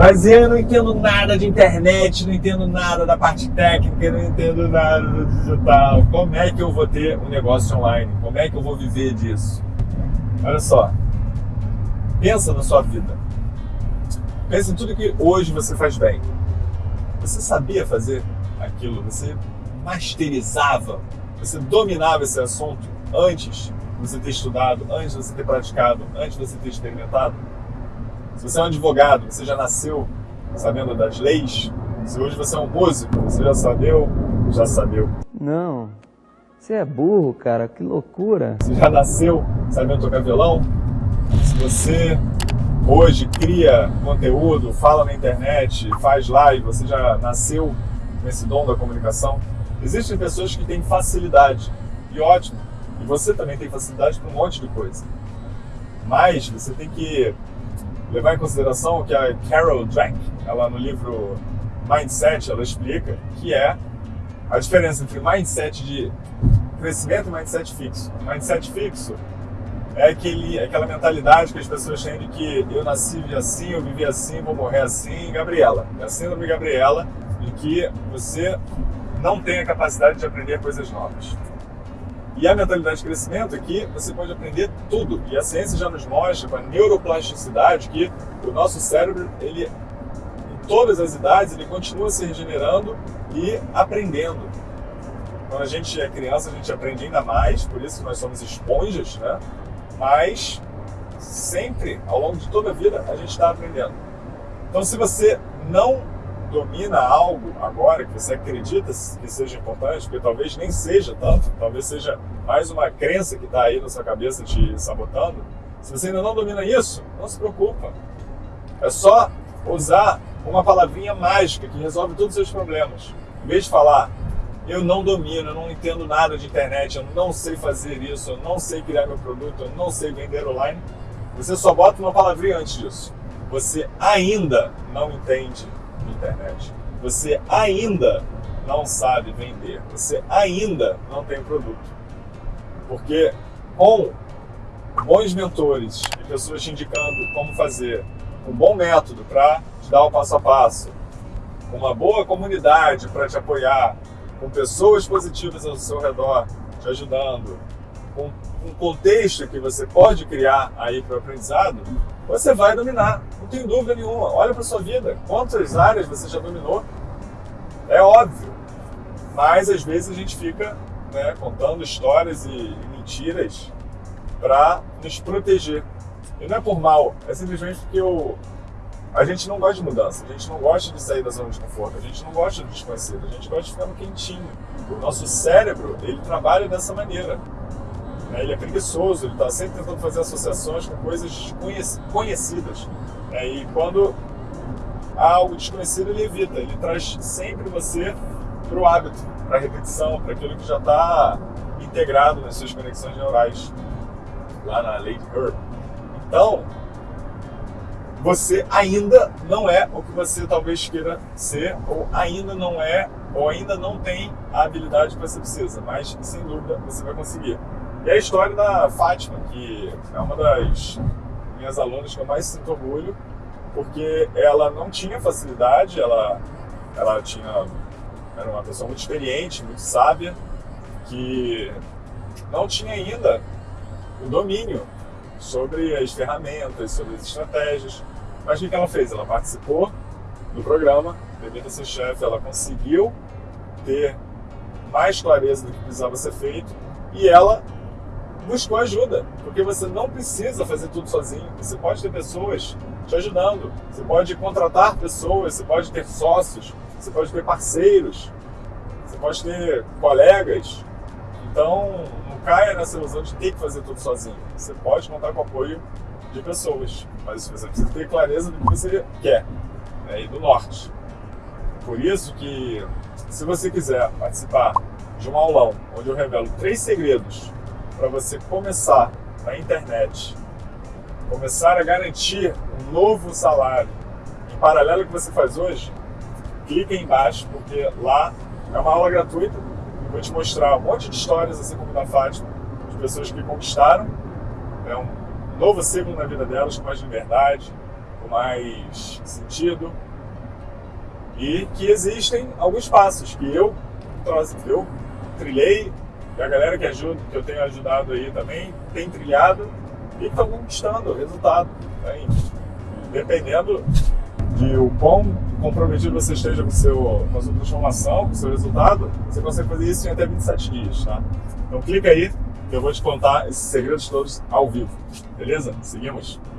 Mas eu não entendo nada de internet, não entendo nada da parte técnica, não entendo nada do digital. Como é que eu vou ter um negócio online? Como é que eu vou viver disso? Olha só, pensa na sua vida. Pensa em tudo que hoje você faz bem. Você sabia fazer aquilo? Você masterizava? Você dominava esse assunto antes de você ter estudado, antes de você ter praticado, antes de você ter experimentado? Se você é um advogado, você já nasceu sabendo das leis? Se hoje você é um músico, você já sabeu? Já sabeu. Não. Você é burro, cara. Que loucura. Você já nasceu sabendo tocar violão? Se você hoje cria conteúdo, fala na internet, faz live, você já nasceu com esse dom da comunicação? Existem pessoas que têm facilidade, e ótimo. E você também tem facilidade para um monte de coisa. Mas você tem que levar em consideração que a Carol Dweck, ela no livro Mindset, ela explica que é a diferença entre mindset de crescimento e mindset fixo. Mindset fixo é aquele, aquela mentalidade que as pessoas têm de que eu nasci assim, eu vivi assim, vou morrer assim. Gabriela, é a síndrome Gabriela, de que você não tem a capacidade de aprender coisas novas. E a mentalidade de crescimento é que você pode aprender tudo. E a ciência já nos mostra, com a neuroplasticidade, que o nosso cérebro, ele, em todas as idades, ele continua se regenerando e aprendendo. Quando a gente é criança, a gente aprende ainda mais, por isso nós somos esponjas, né? Mas sempre, ao longo de toda a vida, a gente está aprendendo. Então, se você não domina algo agora que você acredita que seja importante, porque talvez nem seja tanto, talvez seja mais uma crença que está aí na sua cabeça te sabotando. Se você ainda não domina isso, não se preocupa. É só usar uma palavrinha mágica que resolve todos os seus problemas. Em vez de falar, eu não domino, eu não entendo nada de internet, eu não sei fazer isso, eu não sei criar meu produto, eu não sei vender online, você só bota uma palavrinha antes disso. Você ainda não entende internet. Você ainda não sabe vender, você ainda não tem produto. Porque com bons mentores e pessoas te indicando como fazer, um bom método para te dar o passo a passo, uma boa comunidade para te apoiar, com pessoas positivas ao seu redor te ajudando, com um contexto que você pode criar aí para o aprendizado, você vai dominar, não tem dúvida nenhuma. Olha para sua vida, quantas áreas você já dominou? É óbvio, mas às vezes a gente fica né, contando histórias e, mentiras para nos proteger. E não é por mal, é simplesmente porque eu, a gente não gosta de mudança, a gente não gosta de sair da zona de conforto, a gente não gosta do desconhecido, a gente gosta de ficar no quentinho. O nosso cérebro, ele trabalha dessa maneira. Né? Ele é preguiçoso, ele está sempre tentando fazer associações com coisas conhecidas. Né? E quando há algo desconhecido, ele evita. Ele traz sempre você para o hábito, para a repetição, para aquilo que já está integrado nas suas conexões neurais, lá na Lady Herb. Então, você ainda não é o que você talvez queira ser, ou ainda não é, ou ainda não tem a habilidade que você precisa, mas sem dúvida você vai conseguir. E a história da Fátima, que é uma das minhas alunas que eu mais sinto orgulho, porque ela não tinha facilidade, ela, ela tinha, era uma pessoa muito experiente, muito sábia, que não tinha ainda o domínio sobre as ferramentas, sobre as estratégias. Mas o que ela fez? Ela participou do programa, Devida Ser Chefe, ela conseguiu ter mais clareza do que precisava ser feito e ela buscou ajuda, porque você não precisa fazer tudo sozinho. Você pode ter pessoas te ajudando, você pode contratar pessoas, você pode ter sócios, você pode ter parceiros, você pode ter colegas. Então, não caia nessa ilusão de ter que fazer tudo sozinho. Você pode contar com o apoio de pessoas, mas você precisa ter clareza do que você quer né, e do norte. Por isso que, se você quiser participar de um aulão onde eu revelo três segredos para você começar na internet, começar a garantir um novo salário em paralelo ao que você faz hoje, clique aí embaixo, porque lá é uma aula gratuita. Eu vou te mostrar um monte de histórias, assim como da Fátima, de pessoas que conquistaram é um novo ciclo na vida delas, com mais liberdade, com mais sentido. E que existem alguns passos que eu, eu trilhei, e a galera que, ajuda, que eu tenho ajudado aí também tem trilhado e estão conquistando resultado. Né? Dependendo de o quão comprometido você esteja com, seu, com a sua transformação, com o seu resultado, você consegue fazer isso em até 27 dias, tá? Então clica aí, que eu vou te contar esses segredos todos ao vivo, beleza? Seguimos?